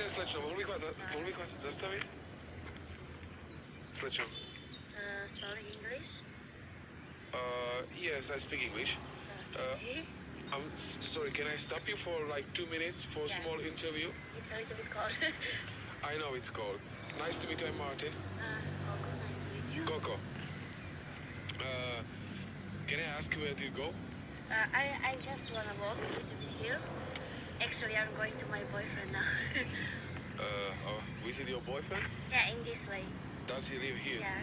den, slečno, mohl bych vás, mohl bych vás zastavit? Slečno. Uh, sorry, English? Uh, yes, I speak English. Okay. I'm sorry, can I stop you for like two minutes for a Yeah. small interview? it's a little bit cold. I know it's cold. Nice to meet you, I'm Martin. uh, Coco, nice to meet you. Coco. Uh, can I ask you where do you go? Uh, I, I just wanna walk a little bit here. Actually, I'm going to my boyfriend now. Uh, oh, visit your boyfriend? yeah, in this way. Does he live here? Yeah.